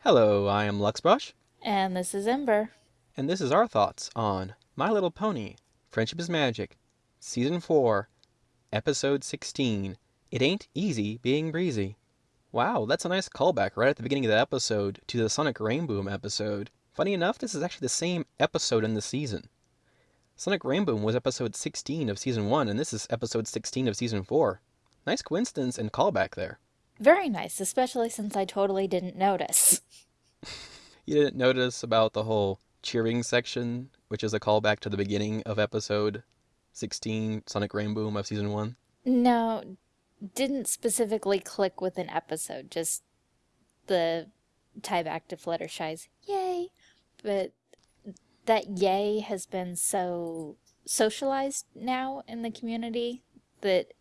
Hello, I am Luxbrush, And this is Ember. and this is our thoughts on My Little Pony Friendship is Magic, Season 4, Episode 16 It Ain't Easy Being Breezy. Wow, that's a nice callback right at the beginning of the episode to the Sonic Rainboom episode. Funny enough, this is actually the same episode in the season. Sonic Rainboom was episode 16 of Season 1, and this is episode 16 of Season 4. Nice coincidence and callback there. Very nice, especially since I totally didn't notice. You didn't notice about the whole cheering section, which is a callback to the beginning of episode 16, Sonic Rainboom of season 1? No, didn't specifically click with an episode, just the tie back to Fluttershy's yay. But that yay has been so socialized now in the community that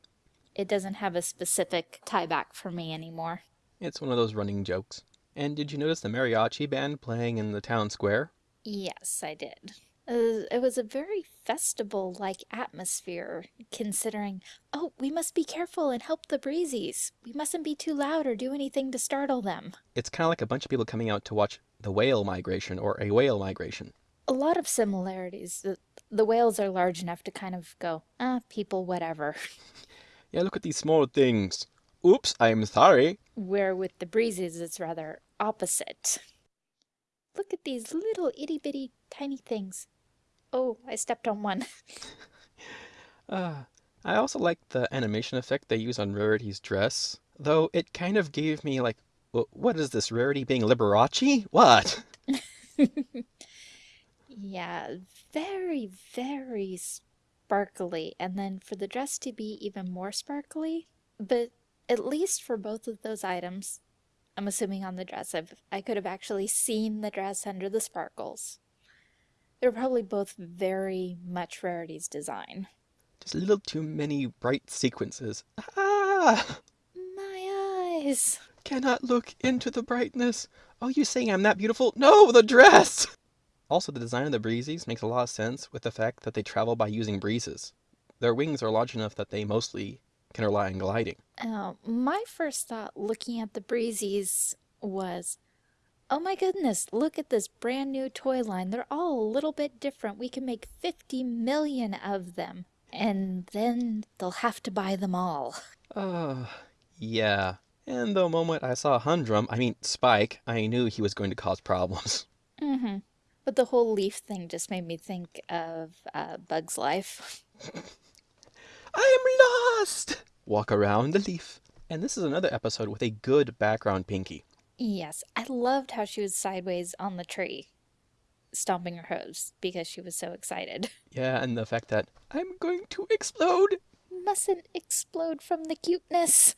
it doesn't have a specific tie back for me anymore. It's one of those running jokes. And did you notice the mariachi band playing in the town square? Yes, I did. Uh, it was a very festival like atmosphere, considering, oh, we must be careful and help the breezies. We mustn't be too loud or do anything to startle them. It's kind of like a bunch of people coming out to watch the whale migration or a whale migration. A lot of similarities. The, the whales are large enough to kind of go, ah, people, whatever. Yeah, look at these small things. Oops, I'm sorry. Where with the breezes, it's rather opposite. Look at these little itty bitty tiny things. Oh, I stepped on one. Uh, I also like the animation effect they use on Rarity's dress, though it kind of gave me like, what is this, Rarity being Liberace? What? Yeah, very, very sparkly. And then for the dress to be even more sparkly, but at least for both of those items, I'm assuming on the dress, I've, I could have actually seen the dress under the sparkles. They're probably both very much Rarity's design. Just a little too many bright sequences. Ah! My eyes! Cannot look into the brightness. Oh, you saying I'm that beautiful? No, the dress! Also, the design of the breezies makes a lot of sense with the fact that they travel by using breezes. Their wings are large enough that they mostly can rely on gliding. Uh, my first thought looking at the breezies was, oh my goodness, look at this brand new toy line. They're all a little bit different. We can make 50 million of them. And then they'll have to buy them all. Uh, yeah. And the moment I saw Humdrum, I mean Spike, I knew he was going to cause problems. Mm-hmm. But the whole leaf thing just made me think of uh, Bug's Life. I am lost! Walk around the leaf. And this is another episode with a good background Pinkie. Yes, I loved how she was sideways on the tree, stomping her hooves because she was so excited. Yeah, and the fact that I'm going to explode. Mustn't explode from the cuteness.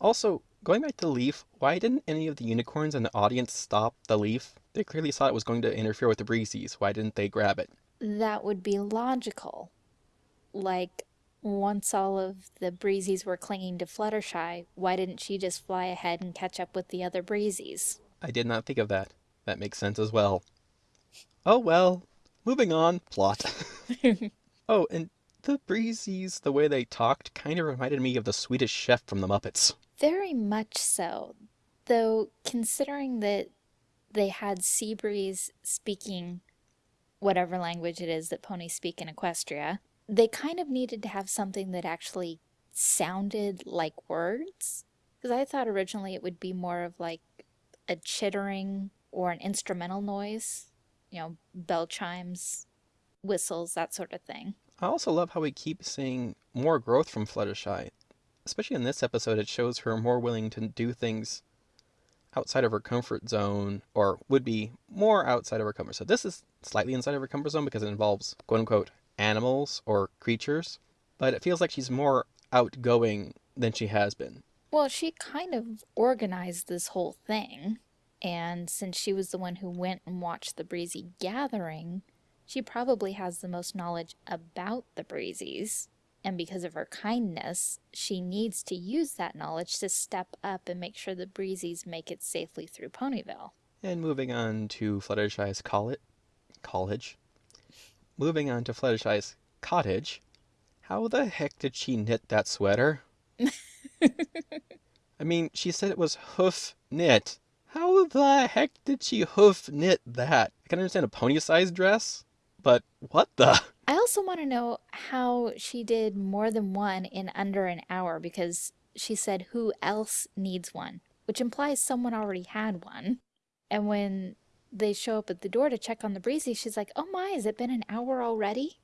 Also, going back to the leaf, why didn't any of the unicorns in the audience stop the leaf? They clearly saw it was going to interfere with the breezies. Why didn't they grab it? That would be logical. Like, once all of the breezies were clinging to Fluttershy, why didn't she just fly ahead and catch up with the other breezies? I did not think of that. That makes sense as well. Oh well. Moving on. Plot. oh, and the breezies, the way they talked, kind of reminded me of the Swedish chef from the Muppets. Very much so. Though, considering that they had Seabreeze speaking whatever language it is that ponies speak in Equestria, they kind of needed to have something that actually sounded like words. Because I thought originally it would be more of like a chittering or an instrumental noise, you know, bell chimes, whistles, that sort of thing. I also love how we keep seeing more growth from Fluttershy. Especially in this episode, it shows her more willing to do things outside of her comfort zone, or would be more outside of her comfort zone. So This is slightly inside of her comfort zone because it involves quote unquote animals or creatures, but it feels like she's more outgoing than she has been. Well, she kind of organized this whole thing. And since she was the one who went and watched the Breezy gathering, she probably has the most knowledge about the Breezies. And because of her kindness, she needs to use that knowledge to step up and make sure the Breezies make it safely through Ponyville. And moving on to Fluttershy's college, college. Moving on to Fluttershy's cottage. How the heck did she knit that sweater? I mean, she said it was hoof knit. how the heck did she hoof knit that? I can understand a pony-sized dress, but what the? I also want to know how she did more than one in under an hour because she said who else needs one, which implies someone already had one. And when they show up at the door to check on the breezy, she's like, oh my, has it been an hour already?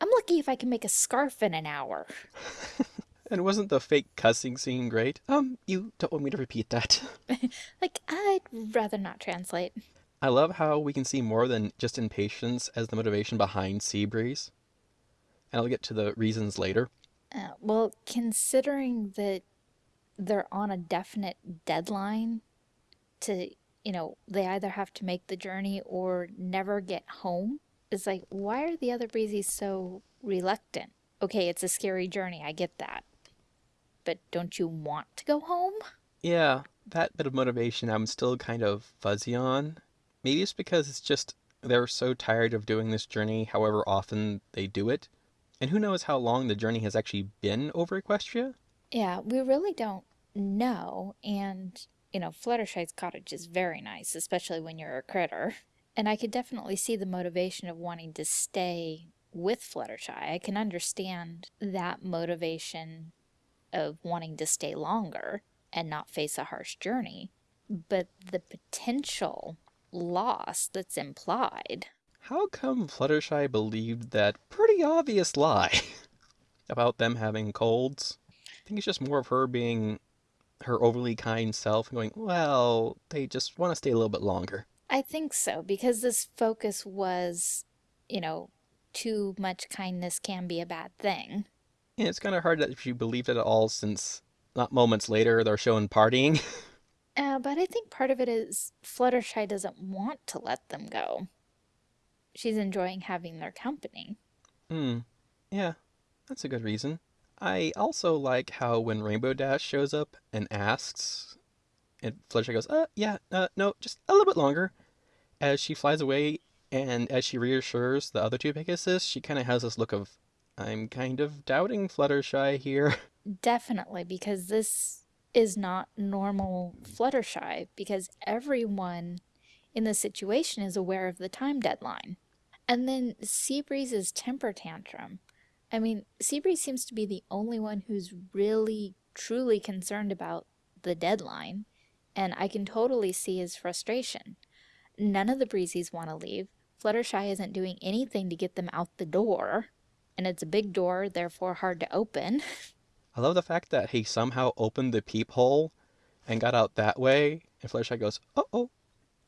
I'm lucky if I can make a scarf in an hour. and wasn't the fake cussing scene great? Um, you don't want me to repeat that. like, I'd rather not translate. I love how we can see more than just impatience as the motivation behind Seabreeze. And I'll get to the reasons later. Uh, well, considering that they're on a definite deadline to, you know, they either have to make the journey or never get home, it's like, why are the other breezies so reluctant? Okay, it's a scary journey, I get that. But don't you want to go home? Yeah, that bit of motivation I'm still kind of fuzzy on. Maybe it's because it's just they're so tired of doing this journey however often they do it. And who knows how long the journey has actually been over Equestria? Yeah, we really don't know. And, you know, Fluttershy's cottage is very nice, especially when you're a critter. And I could definitely see the motivation of wanting to stay with Fluttershy. I can understand that motivation of wanting to stay longer and not face a harsh journey. But the potential loss that's implied. How come Fluttershy believed that pretty obvious lie about them having colds? I think it's just more of her being her overly kind self and going, well, they just want to stay a little bit longer. I think so, because this focus was, you know, too much kindness can be a bad thing. Yeah, it's kind of hard that she believed it at all since not moments later they're shown partying. Uh, but I think part of it is Fluttershy doesn't want to let them go. She's enjoying having their company. Hmm. Yeah, that's a good reason. I also like how when Rainbow Dash shows up and asks, and Fluttershy goes, uh, yeah, uh, no, just a little bit longer. As she flies away and as she reassures the other two Pegasus, she kind of has this look of, I'm kind of doubting Fluttershy here. Definitely, because this is not normal Fluttershy because everyone in the situation is aware of the time deadline. And then Seabreeze's temper tantrum. I mean, Seabreeze seems to be the only one who's really, truly concerned about the deadline, and I can totally see his frustration. None of the Breezies want to leave. Fluttershy isn't doing anything to get them out the door, and it's a big door, therefore hard to open. I love the fact that he somehow opened the peephole and got out that way. And Fluttershy goes, oh, oh,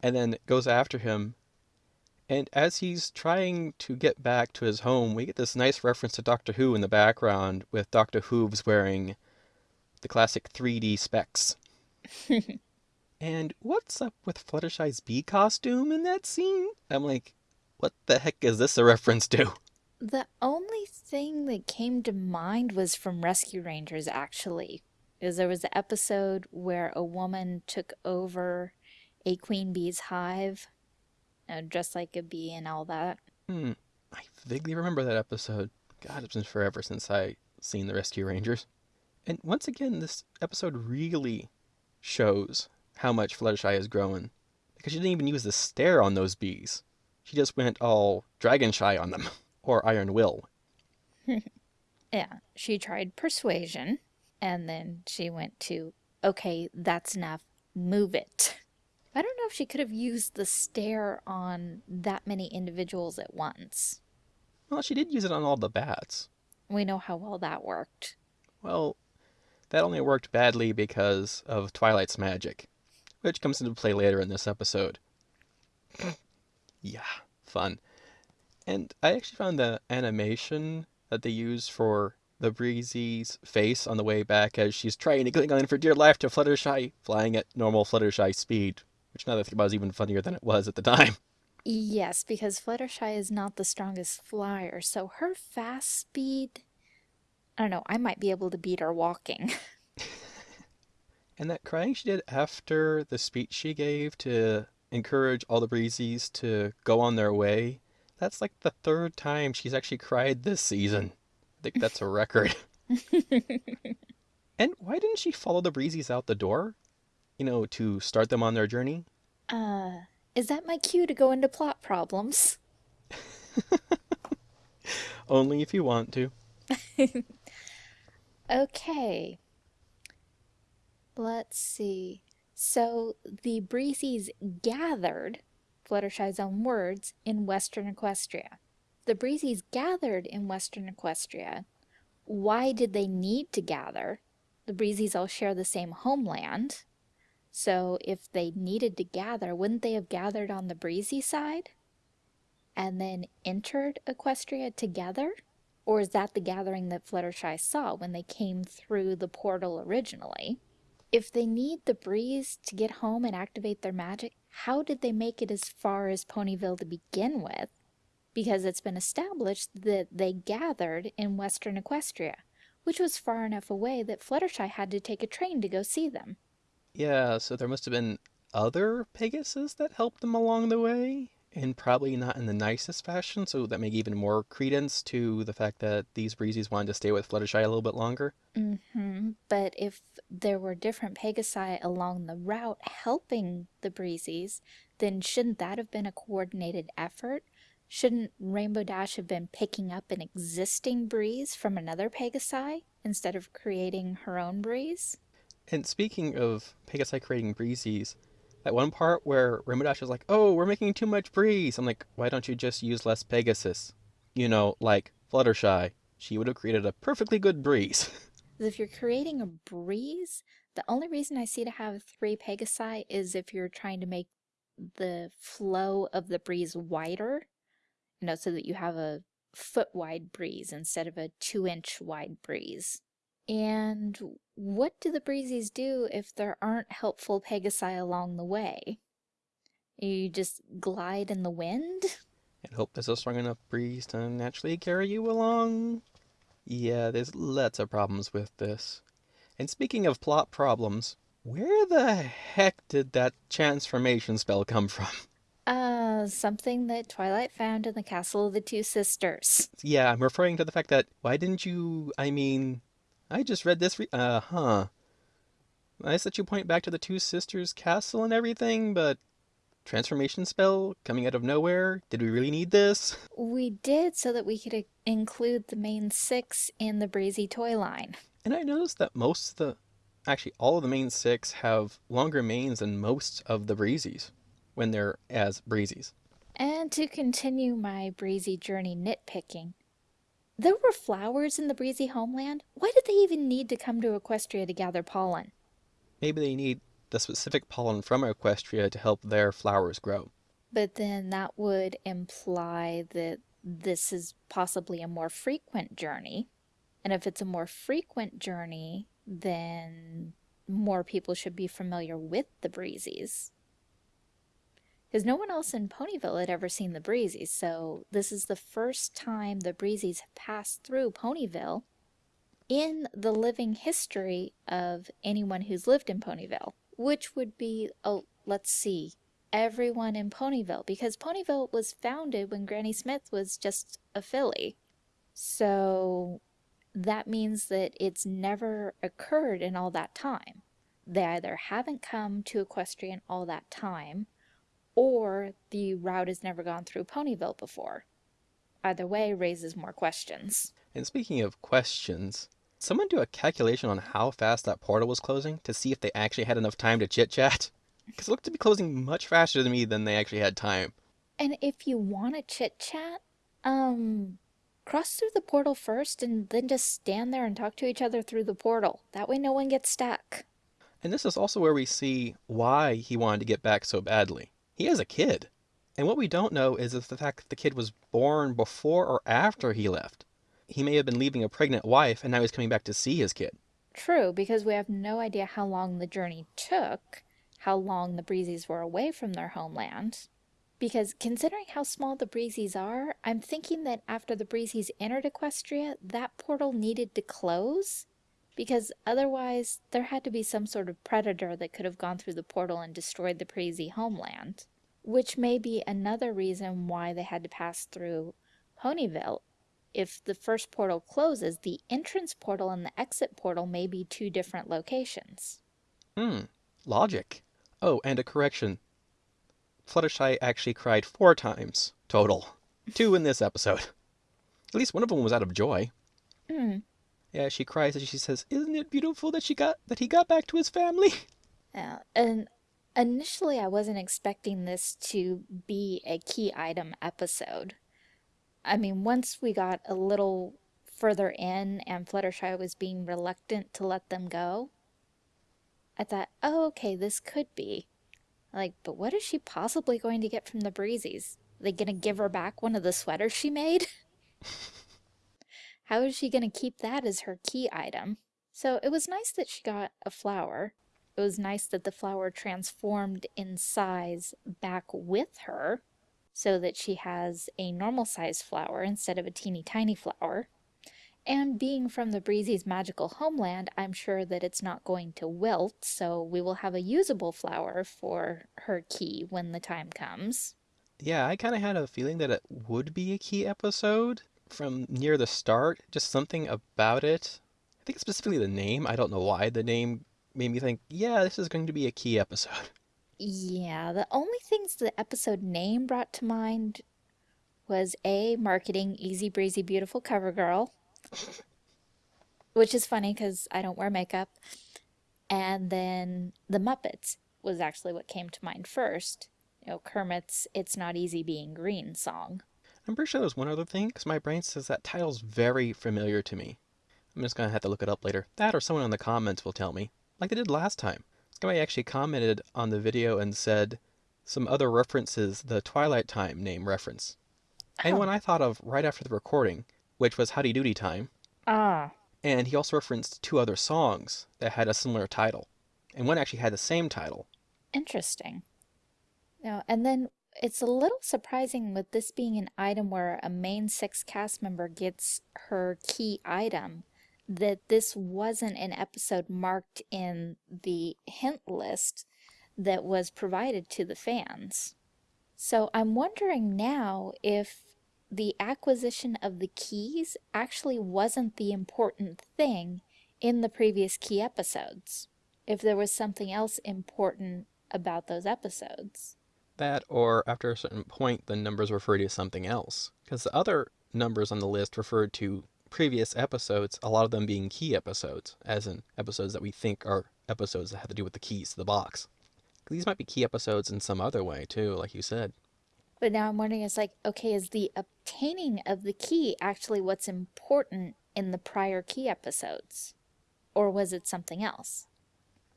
and then goes after him. And as he's trying to get back to his home, we get this nice reference to Doctor Who in the background with Dr. Hooves wearing the classic 3D specs. and what's up with Fluttershy's bee costume in that scene? I'm like, what the heck is this a reference to? The only thing that came to mind was from Rescue Rangers, actually. Because there was an episode where a woman took over a queen bee's hive, uh, dressed like a bee and all that. Hmm. I vaguely remember that episode. God, it's been forever since I seen the Rescue Rangers. And once again, this episode really shows how much Fluttershy is growing. Because she didn't even use the stare on those bees. She just went all dragon shy on them. or Iron Will. yeah, she tried persuasion, and then she went to, okay, that's enough, move it. I don't know if she could have used the stare on that many individuals at once. Well, she did use it on all the bats. We know how well that worked. Well, that only worked badly because of Twilight's magic, which comes into play later in this episode. yeah, fun. And I actually found the animation that they use for the Breezy's face on the way back as she's trying to cling on for dear life to Fluttershy, flying at normal Fluttershy speed, which now that I think about is even funnier than it was at the time. Yes, because Fluttershy is not the strongest flyer, so her fast speed, I don't know, I might be able to beat her walking. and that crying she did after the speech she gave to encourage all the Breezies to go on their way that's like the third time she's actually cried this season. I think that's a record. and why didn't she follow the Breezies out the door? You know, to start them on their journey? Uh, is that my cue to go into plot problems? Only if you want to. Okay, let's see. So the Breezes gathered, Fluttershy's own words, in Western Equestria. The Breezes gathered in Western Equestria. Why did they need to gather? The Breezes all share the same homeland. So if they needed to gather, wouldn't they have gathered on the Breezy side? And then entered Equestria together? Or is that the gathering that Fluttershy saw when they came through the portal originally? If they need the breeze to get home and activate their magic, how did they make it as far as Ponyville to begin with? Because it's been established that they gathered in Western Equestria, which was far enough away that Fluttershy had to take a train to go see them. Yeah, so there must have been other Pegasus that helped them along the way, and probably not in the nicest fashion, so that may give even more credence to the fact that these Breezies wanted to stay with Fluttershy a little bit longer. Mm-hmm. But if there were different Pegasi along the route helping the Breezies, then shouldn't that have been a coordinated effort? Shouldn't Rainbow Dash have been picking up an existing breeze from another Pegasi instead of creating her own breeze? And speaking of Pegasi creating Breezies, that one part where Dash is like, oh, we're making too much breeze. I'm like, why don't you just use less Pegasus? You know, like Fluttershy. She would have created a perfectly good breeze. if you're creating a breeze, the only reason I see to have three Pegasi is if you're trying to make the flow of the breeze wider, you know, so that you have a foot wide breeze instead of a two inch wide breeze. And what do the breezies do if there aren't helpful Pegasi along the way? You just glide in the wind? And hope there's a strong enough breeze to naturally carry you along. Yeah, there's lots of problems with this. And speaking of plot problems, where the heck did that transformation spell come from? Uh, something that Twilight found in the Castle of the Two Sisters. Yeah, I'm referring to the fact that, why didn't you, I mean, I just read this. uh huh. Nice that you point back to the two sisters' castle and everything, but transformation spell coming out of nowhere? Did we really need this? We did so that we could include the main six in the Breezy toy line. And I noticed that most of the, actually all of the main six have longer manes than most of the Breezies when they're as Breezies. And to continue my Breezy journey nitpicking, there were flowers in the breezy homeland. Why did they even need to come to Equestria to gather pollen? Maybe they need the specific pollen from Equestria to help their flowers grow. But then that would imply that this is possibly a more frequent journey. And if it's a more frequent journey, then more people should be familiar with the breezies because no one else in Ponyville had ever seen the Breezies, so this is the first time the Breezies have passed through Ponyville in the living history of anyone who's lived in Ponyville, which would be, oh, let's see, everyone in Ponyville, because Ponyville was founded when Granny Smith was just a filly. So that means that it's never occurred in all that time. They either haven't come to Equestrian all that time, or the route has never gone through Ponyville before. Either way raises more questions. And speaking of questions, someone do a calculation on how fast that portal was closing to see if they actually had enough time to chit-chat? Because it looked to be closing much faster to me than they actually had time. And if you want to chit-chat, um, cross through the portal first and then just stand there and talk to each other through the portal. That way no one gets stuck. And this is also where we see why he wanted to get back so badly. He has a kid. And what we don't know is if the fact that the kid was born before or after he left. He may have been leaving a pregnant wife and now he's coming back to see his kid. True, because we have no idea how long the journey took, how long the Breezies were away from their homeland. Because considering how small the Breezies are, I'm thinking that after the Breezies entered Equestria, that portal needed to close. Because otherwise, there had to be some sort of predator that could have gone through the portal and destroyed the Breezy homeland which may be another reason why they had to pass through Ponyville. If the first portal closes, the entrance portal and the exit portal may be two different locations. Hmm, logic. Oh, and a correction. Fluttershy actually cried four times total. Two in this episode. At least one of them was out of joy. Mm. Yeah, she cries and she says, "Isn't it beautiful that she got that he got back to his family?" Yeah, and initially I wasn't expecting this to be a key item episode. I mean, once we got a little further in and Fluttershy was being reluctant to let them go, I thought, oh, okay, this could be. Like, but what is she possibly going to get from the Breezies? Are they gonna give her back one of the sweaters she made? How is she gonna keep that as her key item? So it was nice that she got a flower. It was nice that the flower transformed in size back with her so that she has a normal size flower instead of a teeny tiny flower. And being from the Breezy's magical homeland, I'm sure that it's not going to wilt, so we will have a usable flower for her key when the time comes. Yeah, I kind of had a feeling that it would be a key episode from near the start. Just something about it. I think specifically the name. I don't know why the name made me think, yeah, this is going to be a key episode. Yeah, the only things the episode name brought to mind was A, marketing Easy Breezy Beautiful Cover Girl, which is funny because I don't wear makeup. And then The Muppets was actually what came to mind first. You know, Kermit's It's Not Easy Being Green song. I'm pretty sure there's one other thing because my brain says that title's very familiar to me. I'm just gonna have to look it up later. That or someone in the comments will tell me, like they did last time. Somebody actually commented on the video and said some other references the Twilight Time name reference. And Oh. one I thought of right after the recording, which was Howdy Doody Time. Ah. And he also referenced two other songs that had a similar title. And one actually had the same title. Interesting. No, and then it's a little surprising with this being an item where a main six cast member gets her key item that this wasn't an episode marked in the hint list that was provided to the fans. So I'm wondering now if the acquisition of the keys actually wasn't the important thing in the previous key episodes. If there was something else important about those episodes. That, or after a certain point, the numbers refer to something else. Because the other numbers on the list referred to previous episodes, a lot of them being key episodes, as in episodes that we think are episodes that have to do with the keys to the box. These might be key episodes in some other way, too, like you said. But now I'm wondering, it's like, okay, is the obtaining of the key actually what's important in the prior key episodes? Or was it something else?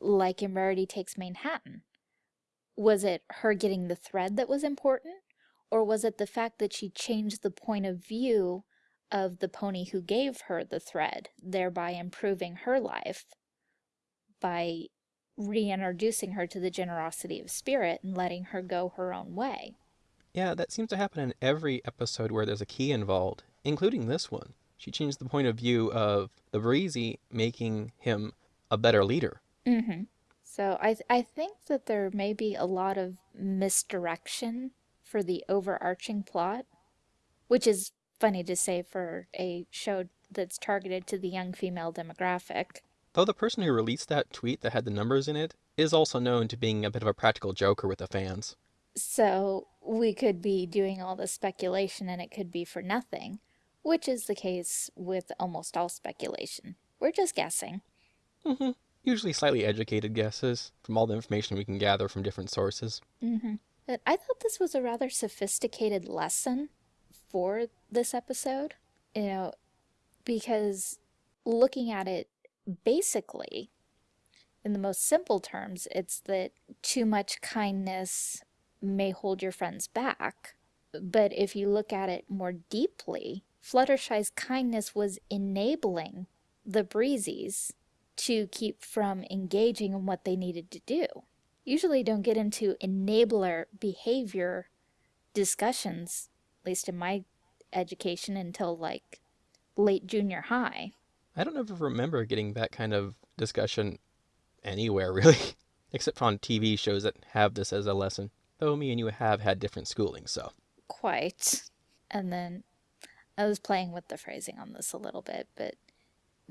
Like in Rarity Takes Manhattan. Was it her getting the thread that was important? Or was it the fact that she changed the point of view of the pony who gave her the thread, thereby improving her life by reintroducing her to the generosity of spirit and letting her go her own way? Yeah, that seems to happen in every episode where there's a key involved, including this one. She changed the point of view of the Breezy, making him a better leader. Mm-hmm. So I th- I think that there may be a lot of misdirection for the overarching plot, which is funny to say for a show that's targeted to the young female demographic. Though the person who released that tweet that had the numbers in it is also known to being a bit of a practical joker with the fans. So we could be doing all this speculation and it could be for nothing, which is the case with almost all speculation. We're just guessing. hmm Usually slightly educated guesses from all the information we can gather from different sources. Mm-hmm. But I thought this was a rather sophisticated lesson for this episode, you know, because looking at it basically, in the most simple terms, it's that too much kindness may hold your friends back. But if you look at it more deeply, Fluttershy's kindness was enabling the Breezies to keep from engaging in what they needed to do usually don't get into enabler behavior discussions, at least in my education, until like late junior high. I don't ever remember getting that kind of discussion anywhere, really, except on TV shows that have this as a lesson. Though me and you have had different schooling, so. Quite. And then I was playing with the phrasing on this a little bit, but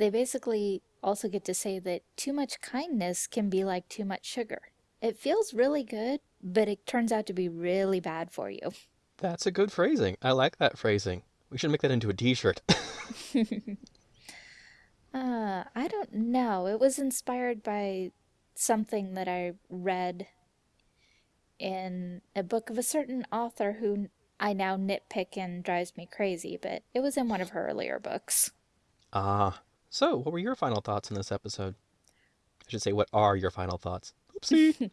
they basically also get to say that too much kindness can be like too much sugar. It feels really good, but it turns out to be really bad for you. That's a good phrasing. I like that phrasing. We should make that into a t-shirt. uh, I don't know. It was inspired by something that I read in a book of a certain author who I now nitpick and drives me crazy, but it was in one of her earlier books. Ah. So, what were your final thoughts in this episode? I should say, what are your final thoughts? Oopsie.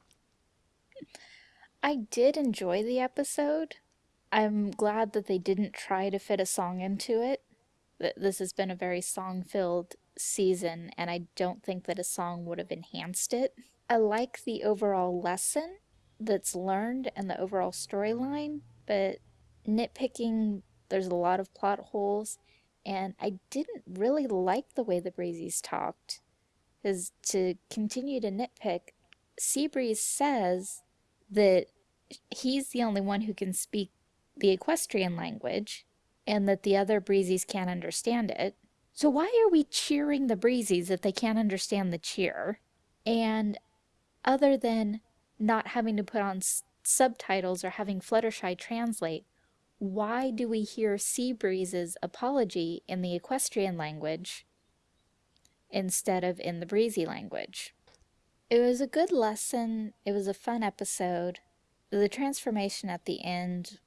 I did enjoy the episode. I'm glad that they didn't try to fit a song into it. This has been a very song-filled season, and I don't think that a song would have enhanced it. I like the overall lesson that's learned and the overall storyline, but nitpicking, there's a lot of plot holes, and I didn't really like the way the Breezes talked. Because to continue to nitpick, Seabreeze says that he's the only one who can speak the equestrian language and that the other breezies can't understand it. So why are we cheering the breezies if they can't understand the cheer? And other than not having to put on subtitles or having Fluttershy translate, why do we hear Seabreeze's apology in the equestrian language instead of in the breezy language? It was a good lesson. It was a fun episode. The transformation at the end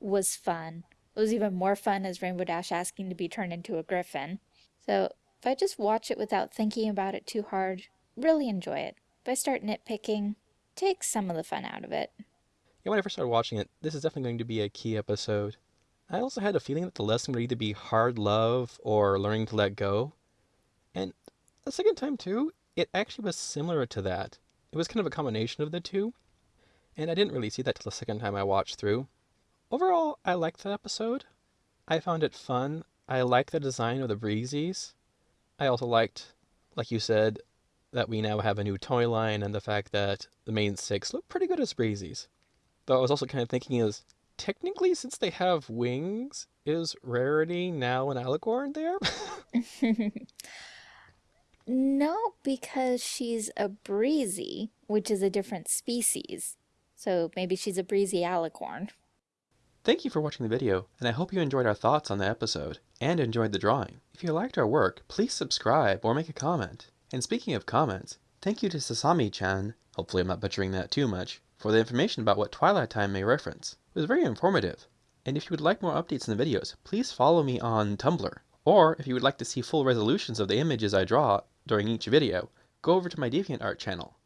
was fun. It was even more fun as Rainbow Dash asking to be turned into a griffin. So if I just watch it without thinking about it too hard, really enjoy it. If I start nitpicking, take some of the fun out of it. Yeah, when I first started watching it, this is definitely going to be a key episode. I also had a feeling that the lesson would either be hard love or learning to let go. And the second time too, it actually was similar to that. It was kind of a combination of the two. And I didn't really see that till the second time I watched through. Overall, I liked that episode. I found it fun. I liked the design of the Breezies. I also liked, like you said, that we now have a new toy line and the fact that the main six look pretty good as Breezies. Though I was also kind of thinking is, technically since they have wings, is Rarity now an alicorn there? no, because she's a Breezy, which is a different species. So maybe she's a Breezy alicorn. Thank you for watching the video, and I hope you enjoyed our thoughts on the episode, and enjoyed the drawing. If you liked our work, please subscribe or make a comment. And speaking of comments, thank you to Sasami-chan, hopefully I'm not butchering that too much, for the information about what Twilight Time may reference. It was very informative. And if you would like more updates in the videos, please follow me on Tumblr. Or if you would like to see full resolutions of the images I draw during each video, go over to my DeviantArt channel.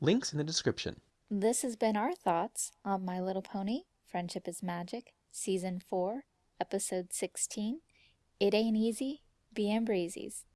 Links in the description. This has been our thoughts on My Little Pony Friendship is Magic, Season 4, Episode 16. It Ain't Easy, Being Breezies.